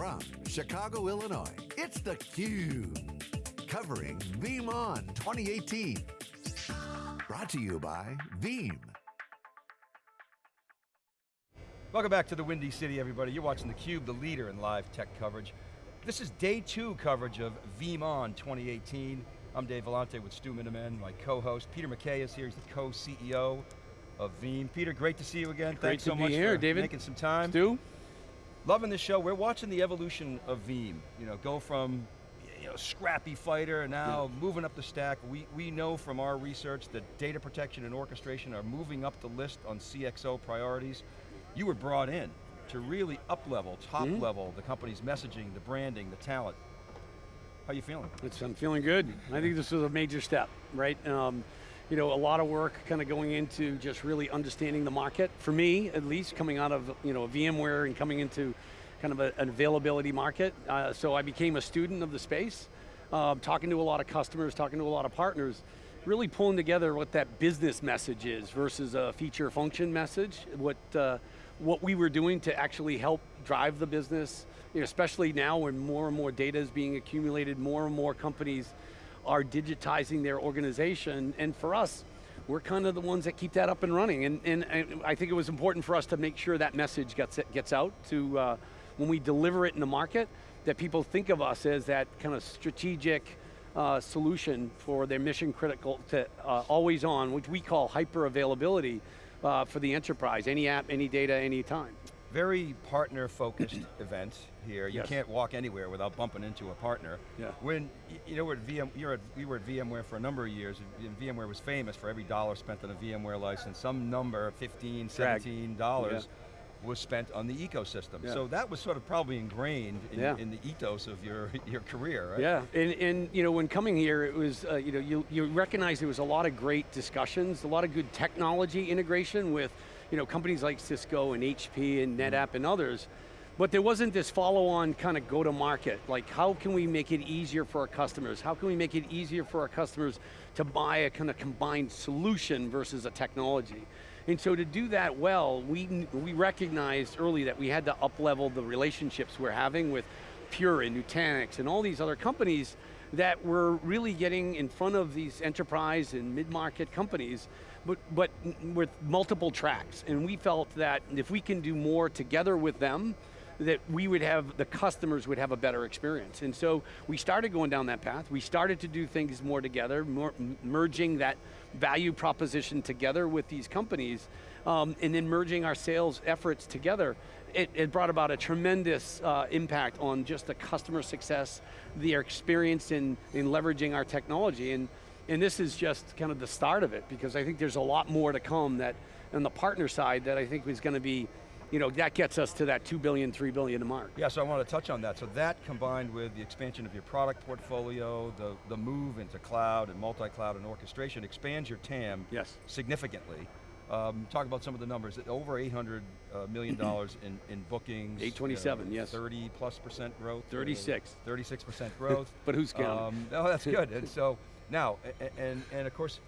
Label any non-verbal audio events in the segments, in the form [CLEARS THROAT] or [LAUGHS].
From Chicago, Illinois, it's theCUBE. Covering VeeamON 2018. Brought to you by Veeam. Welcome back to the Windy City, everybody. You're watching theCUBE, the leader in live tech coverage. This is day two coverage of VeeamON 2018. I'm Dave Vellante with Stu Miniman, my co-host. Peter McKay is here, he's the co-CEO of Veeam. Peter, great to see you again. Great Thanks to so be much here, for David. making some time. Stu? Loving this show. We're watching the evolution of Veeam. You know, go from you know, scrappy fighter and now moving up the stack. We, we know from our research that data protection and orchestration are moving up the list on CXO priorities. You were brought in to really up-level, Mm-hmm. top-level the company's messaging, the branding, the talent. How you feeling? It's, I'm feeling good. I think this was a major step, right? Um, you know, a lot of work kind of going into just really understanding the market. For me, at least, coming out of you know VMware and coming into kind of a, an availability market. Uh, so I became a student of the space, um, talking to a lot of customers, talking to a lot of partners, really pulling together what that business message is versus a feature function message, what, uh, what we were doing to actually help drive the business, you know, especially now when more and more data is being accumulated, more and more companies are digitizing their organization, and for us, we're kind of the ones that keep that up and running, and, and, and I think it was important for us to make sure that message gets, gets out to, uh, when we deliver it in the market, that people think of us as that kind of strategic uh, solution for their mission critical to uh, always on, which we call hyper availability uh, for the enterprise, any app, any data, any time. Very partner-focused [CLEARS THROAT] event here. You Yes. can't walk anywhere without bumping into a partner. Yeah. When, you know, we're at VM, you're at, we were at VMware for a number of years, and VMware was famous for every dollar spent on a VMware license, some number, 15, Drag. 17 dollars, was spent on the ecosystem. Yeah. So that was sort of probably ingrained in, Yeah. in the ethos of your, [LAUGHS] your career, right? Yeah, and, and you know, when coming here, it was, uh, you know, you, you recognize there was a lot of great discussions, a lot of good technology integration with, you know, companies like Cisco and HP and mm-hmm. NetApp and others, but there wasn't this follow-on kind of go-to-market, like how can we make it easier for our customers? How can we make it easier for our customers to buy a kind of combined solution versus a technology? And so to do that well, we, we recognized early that we had to up-level the relationships we're having with Pure and Nutanix and all these other companies that were really getting in front of these enterprise and mid-market companies, but, but with multiple tracks. And we felt that if we can do more together with them, that we would have, the customers would have a better experience. And so we started going down that path. We started to do things more together, more, merging that value proposition together with these companies, um, and then merging our sales efforts together. It, it brought about a tremendous uh, impact on just the customer success, their experience in, in leveraging our technology. And, and this is just kind of the start of it, because I think there's a lot more to come that, on the partner side, that I think is going to be you know, that gets us to that 2 billion, 3 billion mark. Yeah, so I want to touch on that. So that combined with the expansion of your product portfolio, the, the move into cloud and multi-cloud and orchestration expands your TAM Yes. significantly. Um, talk about some of the numbers. Over 800 uh, million [CLEARS THROAT] dollars in, in bookings. 827, uh, yes. 30 plus percent growth. 36. 36 percent growth. [LAUGHS] But who's counting? Um, oh, that's good. and so now, and, and of course,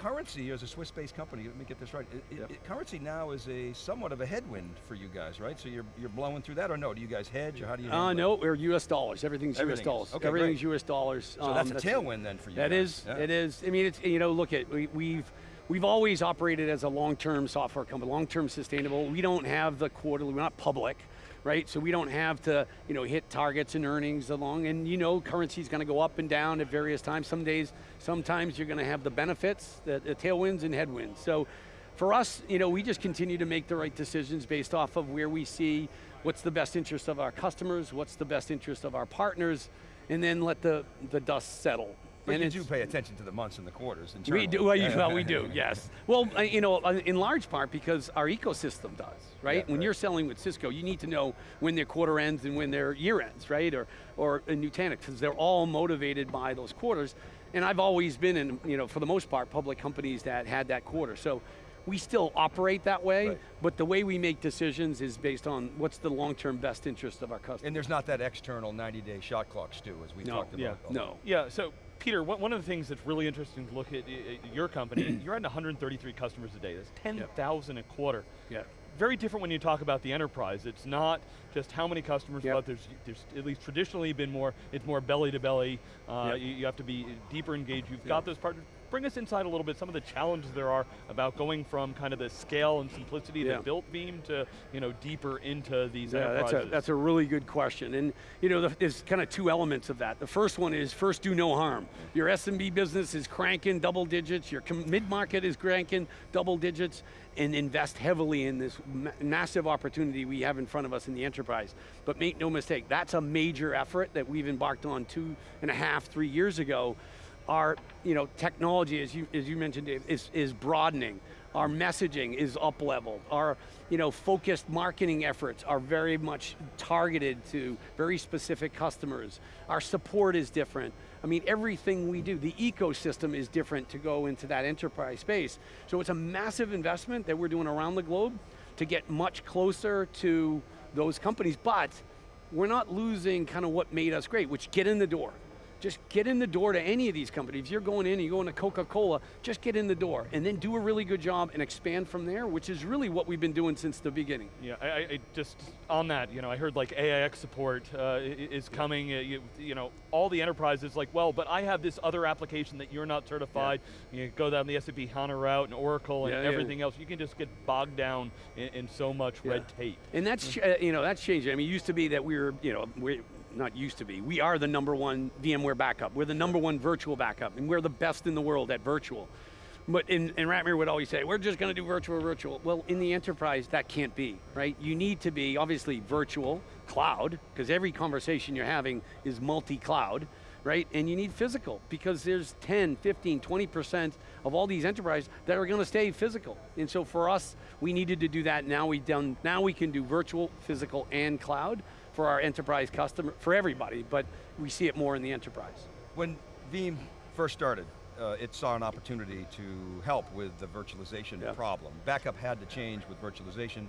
currency is a Swiss-based company. Let me get this right. It- Yep. it- currency now is a somewhat of a headwind for you guys, right? So you're you're blowing through that, or no? Do you guys hedge, or how do you? Uh, no, we're US dollars. Everything's Everything US is. dollars. Okay, Everything's great. US dollars. So that's Um, a tailwind then for you. That guys. is, Yeah. it is. I mean, it's, you know, look at, we, we've, we've always operated as a long-term software company, long-term sustainable. We don't have the quarterly, we're not public, right? So we don't have to, you know, hit targets and earnings along, and you know, currency's going to go up and down at various times. Some days, sometimes you're going to have the benefits, the, the tailwinds and headwinds. So for us, you know, we just continue to make the right decisions based off of where we see what's the best interest of our customers, what's the best interest of our partners, and then let the, the dust settle. But and you do pay attention to the months and the quarters. we do, well, you- well, we do, [LAUGHS] yes. Well, uh, you know, uh, in large part because our ecosystem does, right? Yeah, when right. you're selling with Cisco, you need to know when their quarter ends and when their year ends, right? Or, or in Nutanix, because they're all motivated by those quarters. And I've always been in, you know, for the most part, public companies that had that quarter. So we still operate that way, Right. but the way we make decisions is based on what's the long-term best interest of our customers. And there's not that external 90-day shot clock, Stu, as we No, talked about. yeah, no. Yeah, so Peter, one of the things that's really interesting to look at your company, [CLEARS THROAT] you're at 133 customers a day. That's 10,000 a quarter. Yeah. very different when you talk about the enterprise. It's not just how many customers, Yep. but there's, there's at least traditionally been more, it's more belly to belly. Uh, Yep. you, you have to be deeper engaged. You've got those partners. Bring us inside a little bit, some of the challenges there are about going from kind of the scale and simplicity Yeah. that built Veeam to you know, deeper into these Yeah, that's a, that's a really good question. And you know, the, there's kind of two elements of that. The first one is first do no harm. Your SMB business is cranking double digits, your mid-market is cranking double digits, and invest heavily in this ma- massive opportunity we have in front of us in the enterprise. But make no mistake, that's a major effort that we've embarked on two and a half, three years ago. Our you know, technology, as you, as you mentioned, is, is broadening. Our messaging is up leveled. Our you know, focused marketing efforts are very much targeted to very specific customers. Our support is different. I mean, everything we do, the ecosystem is different to go into that enterprise space. So it's a massive investment that we're doing around the globe to get much closer to those companies, but we're not losing kind of what made us great, which get in the door. Just get in the door to any of these companies. If you're going in and you're going to Coca-Cola, just get in the door and then do a really good job and expand from there, which is really what we've been doing since the beginning. Yeah, I, I just on that, you know, I heard like AIX support uh, is coming. Uh, you, you know, all the enterprises like, well, but I have this other application that you're not certified. You go down the SAP HANA route and Oracle and Yeah, yeah. everything else. You can just get bogged down in, in so much Yeah. red tape. And that's, ch- uh, you know, that's changing. I mean, it used to be that we were, you know, we not used to be, we are the number one VMware backup. We're the number one virtual backup, and we're the best in the world at virtual. But, and, and Ratmir would always say, we're just going to do virtual, virtual. Well, in the enterprise, that can't be, right? You need to be, obviously, virtual, cloud, because every conversation you're having is multi-cloud, right? And you need physical, because there's 10, 15, 20% of all these enterprises that are going to stay physical. And so for us, we needed to do that. Now we've done. Now we can do virtual, physical, and cloud for our enterprise customer, for everybody. But we see it more in the enterprise. When Veeam first started, uh, it saw an opportunity to help with the virtualization Yeah. problem. Backup had to change with virtualization.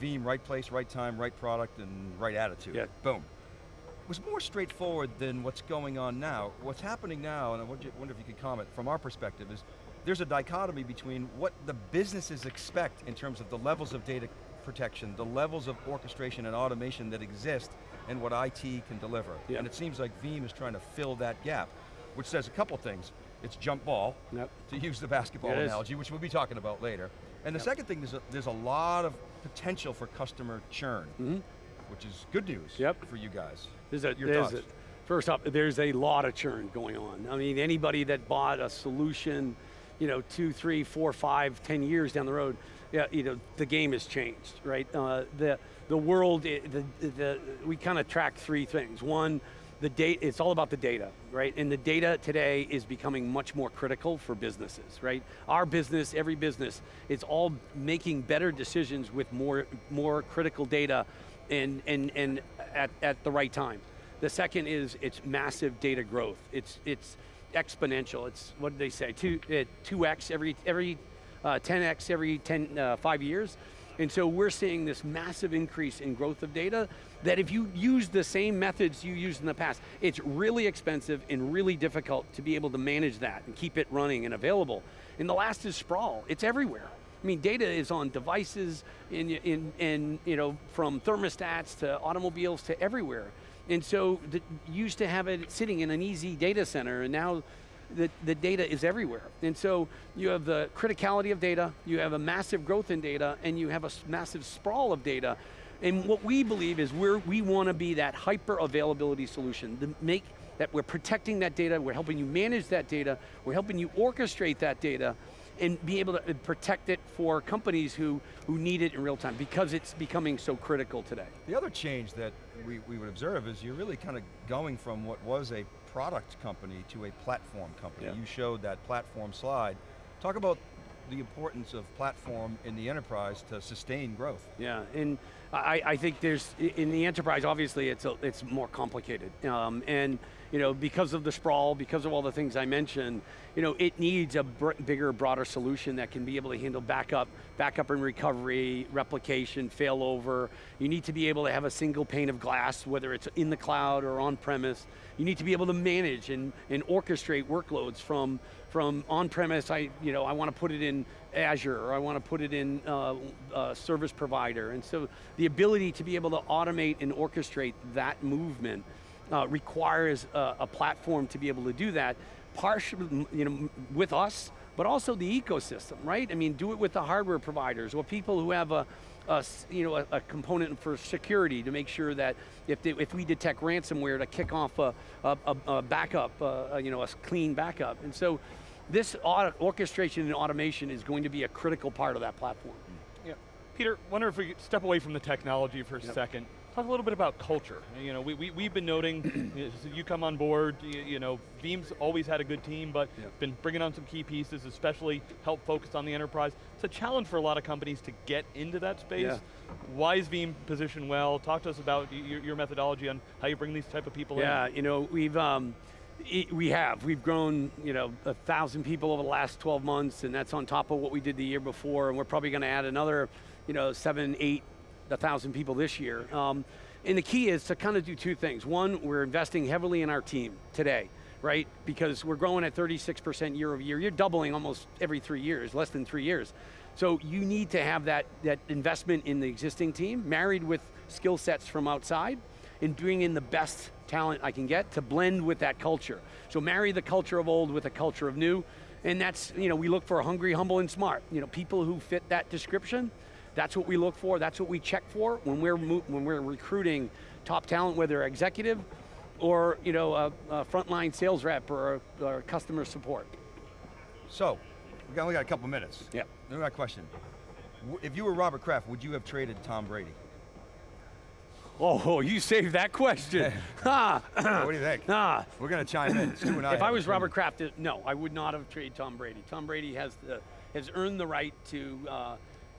Veeam, right place, right time, right product, and right attitude. Yeah. Boom. It was more straightforward than what's going on now. What's happening now, and I wonder wonder if you could comment from our perspective, is there's a dichotomy between what the businesses expect in terms of the levels of data protection, the levels of orchestration and automation that exist, and what IT can deliver. Yeah. And it seems like Veeam is trying to fill that gap, which says a couple things. It's jump ball, Yep. to use the basketball It is. analogy, which we'll be talking about later. And the Yep. second thing is that there's a lot of potential for customer churn, Mhm. which is good news Yep. for you guys. There's a, Your there's a- first off, there's a lot of churn going on. I mean, anybody that bought a solution, you know, two, three, four, five, ten years down the road, yeah, you know, the game has changed, right? Uh, the the world, the the we kind of track three things. One, the data. It's all about the data, right? And the data today is becoming much more critical for businesses, right? Our business, every business, it's all making better decisions with more more critical data, and and and at, at the right time. The second is it's massive data growth. It's it's exponential. It's what did they say? Two uh, two x every every uh, 10x every 10 uh, five years. And so we're seeing this massive increase in growth of data that if you use the same methods you used in the past, it's really expensive and really difficult to be able to manage that and keep it running and available. And the last is sprawl. It's everywhere. I mean, data is on devices, in, in, in, you know, from thermostats to automobiles to everywhere. And so the, used to have it sitting in an easy data center, and now the, the data is everywhere. And so you have the criticality of data, you have a massive growth in data, and you have a massive sprawl of data. And what we believe is we're, we want to be that hyper availability solution to make that we're protecting that data, we're helping you manage that data, we're helping you orchestrate that data, and be able to uh, protect it for companies who, who need it in real time because it's becoming so critical today. The other change that we, we would observe is you're really kind of going from what was a product company to a platform company. Yeah. You showed that platform slide. Talk about the importance of platform in the enterprise to sustain growth. Yeah, and I, I think there's, in the enterprise, obviously it's, a, it's more complicated. Um, and, you know, because of the sprawl, because of all the things I mentioned, you know, it needs a bigger, broader solution that can be able to handle backup, backup and recovery, replication, failover. You need to be able to have a single pane of glass, whether it's in the cloud or on premise. You need to be able to manage and, and orchestrate workloads from, from on-premise, I, you know, I want to put it in Azure, or I want to put it in uh, uh, service provider. And so the ability to be able to automate and orchestrate that movement uh, requires a, a platform to be able to do that, partially, you know, with us, but also the ecosystem, right? I mean, do it with the hardware providers, or people who have a, a you know, a, a component for security to make sure that if, they, if we detect ransomware to kick off a, a, a- backup, uh, a, you know, a clean backup. And so this orchestration and automation is going to be a critical part of that platform. Yeah. Peter, wonder if we could step away from the technology for a Yep. second. Talk a little bit about culture. You know, we, we, we've been noting, [CLEARS THROAT] you know, so you come on board, you, you know, Veeam's always had a good team, but been bringing on some key pieces, especially help focus on the enterprise. It's a challenge for a lot of companies to get into that space. Yeah. Why is Veeam positioned well? Talk to us about your, your methodology on how you bring these type of people Yeah, in. you know, we've um, i- we have we've grown, you know, a thousand people over the last 12 months, and that's on top of what we did the year before, and we're probably going to add another, you know, seven, eight, a thousand people this year. Um, and the key is to kind of do two things. One, we're investing heavily in our team today, right? Because we're growing at 36% year over year. You're doubling almost every three years, less than three years. So you need to have that, that investment in the existing team, married with skill sets from outside, and bring in the best talent I can get to blend with that culture. So marry the culture of old with a culture of new, and that's, you know, we look for a hungry, humble, and smart. You know, people who fit that description, that's what we look for, that's what we check for when we're, when we're recruiting top talent, whether executive or, you know, a, a frontline sales rep or, or customer support. So, we got, only got a couple minutes. Yep. I got a question. If you were Robert Kraft, would you have traded Tom Brady? Oh, you saved that question. ha! [LAUGHS] [LAUGHS] what do you think? ah. We're going to chime in. I If I was. Robert Kraft, no, I would not have traded Tom Brady. Tom Brady has the, has earned the right to uh,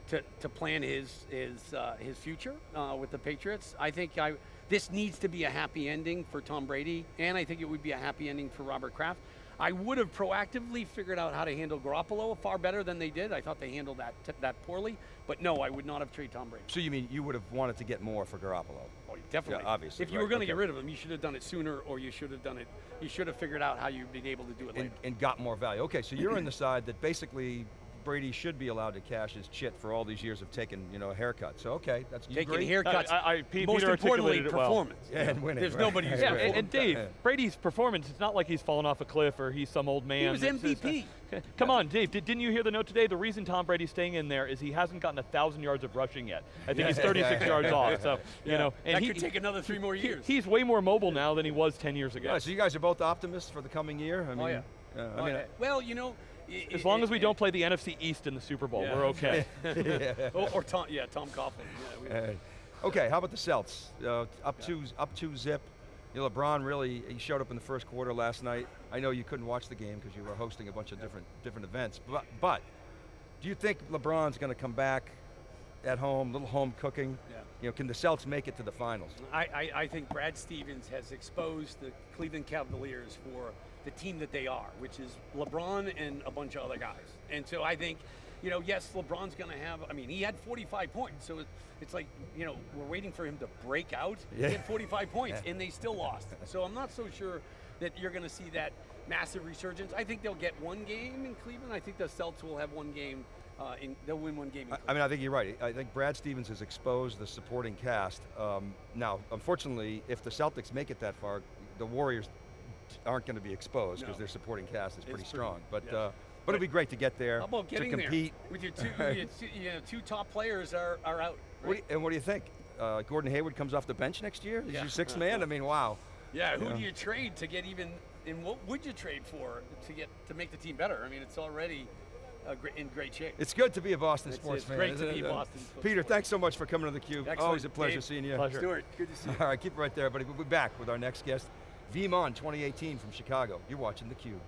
to, to plan his his uh, his future uh, with the Patriots. I think I this needs to be a happy ending for Tom Brady, and I think it would be a happy ending for Robert Kraft. I would have proactively figured out how to handle Garoppolo far better than they did. I thought they handled that that poorly, but no, I would not have traded Tom Brady. So you mean you would have wanted to get more for Garoppolo? Oh, definitely. Yeah, obviously, If you right, were going to okay. get rid of him, you should have done it sooner, or you should have done it. You should have figured out how you'd been able to do it later. and, and got more value. Okay, so you're in the [CLEARS THROAT] side that basically Brady should be allowed to cash his chit for all these years of taking, you know, a haircut. So okay, that's you Taking agree? haircuts. I- I- Pete- most Peter importantly, articulated it well. performance. Yeah, and winning. There's right. nobody who's Yeah, and, and Dave, Yeah. Brady's performance, it's not like he's fallen off a cliff or he's some old man. He was It's- it's- MVP. Okay, Come on, Dave, did, didn't you hear the note today? The reason Tom Brady's staying in there is he hasn't gotten a 1,000 yards of rushing yet. I think he's 36 [LAUGHS] yards off, so, you know. And that he, could take another three more he- years. he's way more mobile now than he was 10 years ago. Yeah, so you guys are both optimists for the coming year. I mean, Oh, yeah. uh, I Oh, mean, yeah. well, you know, i- As long as we don't play the NFC East in the Super Bowl, Yeah. we're okay. [LAUGHS] or, or Tom, yeah, Tom Coughlin. Yeah, Uh, okay, how about the Celts? Uh, up two, up two zip. You know, LeBron really he showed up in the first quarter last night. I know you couldn't watch the game because you were hosting a bunch of different different events. But but do you think LeBron's going to come back at home, little home cooking? Yeah. You know, can the Celts make it to the finals? I, I, I think Brad Stevens has exposed the Cleveland Cavaliers for the team that they are, which is LeBron and a bunch of other guys. And so I think, you know, yes, LeBron's going to have, I mean, he had 45 points. So it, it's like, you know, we're waiting for him to break out. Yeah. He had 45 points, Yeah. and they still lost. So I'm not so sure that you're going to see that massive resurgence. I think they'll get one game in Cleveland. I think the Celts will have one game. Uh, in, they'll win one game. In I, I mean, I think you're right. I think Brad Stevens has exposed the supporting cast. Um, now, unfortunately, if the Celtics make it that far, the Warriors aren't going to be exposed because No. their supporting cast is pretty pretty- strong. But yeah. uh, but it'd be great to get there How about to compete. there with your two, [LAUGHS] your two, you know, two top players are, are out. What you, and what do you think? Uh, Gordon Hayward comes off the bench next year. Is Yeah. your sixth man? I mean, wow. Yeah, who Yeah. do you trade to get even? And what would you trade for to get to make the team better? I mean, it's already uh, gre- in great shape. It's good to be a Boston It's- sports it's fan. great to isn't be a Uh, Boston sports Peter, fan. thanks so much for coming to the cube. Excellent. Always a pleasure Dave, seeing you. Pleasure. Stuart, good to see you. [LAUGHS] All right, keep it right there, buddy. We'll be back with our next guest, VeeamON 2018 from Chicago. You're watching theCUBE.